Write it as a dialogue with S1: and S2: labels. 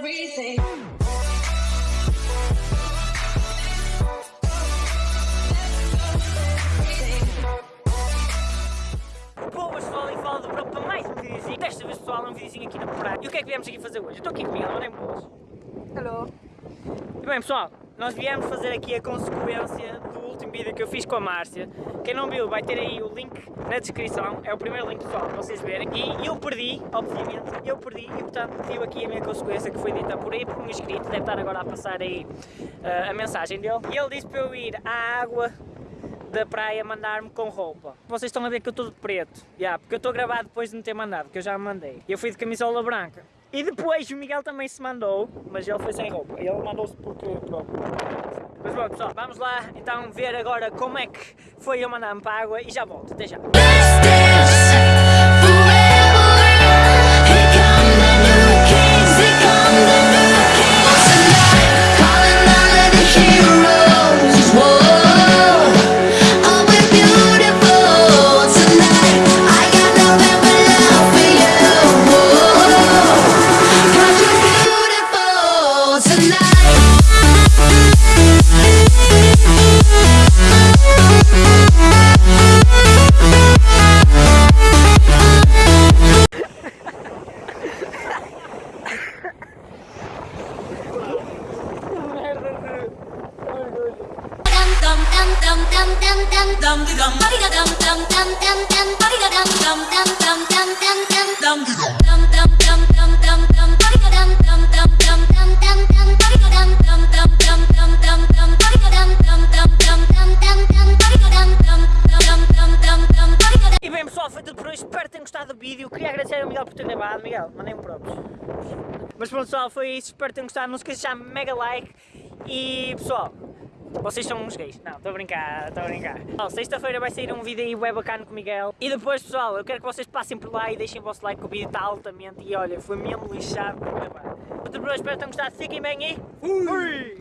S1: everything.
S2: Boas pessoal, e fala do para mais um videozinho. Desta vez pessoal, é um videozinho aqui na praia. E o que é que viemos aqui fazer hoje? Eu estou aqui com o Miguel, mandem boas.
S3: Hello.
S2: E bem pessoal, nós viemos fazer aqui a consequência que eu fiz com a Márcia. Quem não viu vai ter aí o link na descrição, é o primeiro link pessoal para vocês verem. E eu perdi, obviamente, eu perdi e portanto tive aqui a minha consequência que foi dita por aí por um inscrito, deve estar agora a passar aí uh, a mensagem dele. E ele disse para eu ir à água da praia mandar-me com roupa. Vocês estão a ver que eu estou de preto, yeah, porque eu estou gravado depois de me ter mandado, que eu já mandei. Eu fui de camisola branca. E depois o Miguel também se mandou, mas ele foi sem roupa. Ele mandou-se porque. Mas bom pessoal, vamos lá então ver agora como é que foi eu mandar-me para a água e já volto, até já. E bem pessoal, foi tudo por hoje, espero que tenham gostado do vídeo. Queria agradecer ao Miguel por ter gravado. Miguel, mandei-me próprios. Mas pronto pessoal, foi isso, espero que tenham gostado. Não se esqueçam de deixar mega like. E pessoal, vocês são uns gays. Não, estou a brincar, estou a brincar. Sexta-feira vai sair um vídeo aí web bacana com o Miguel. E depois, pessoal, eu quero que vocês passem por lá e deixem o vosso like, que o vídeo está altamente. E olha, foi mesmo lixado por hoje, espero que tenham gostado. Fiquem bem e... Fui!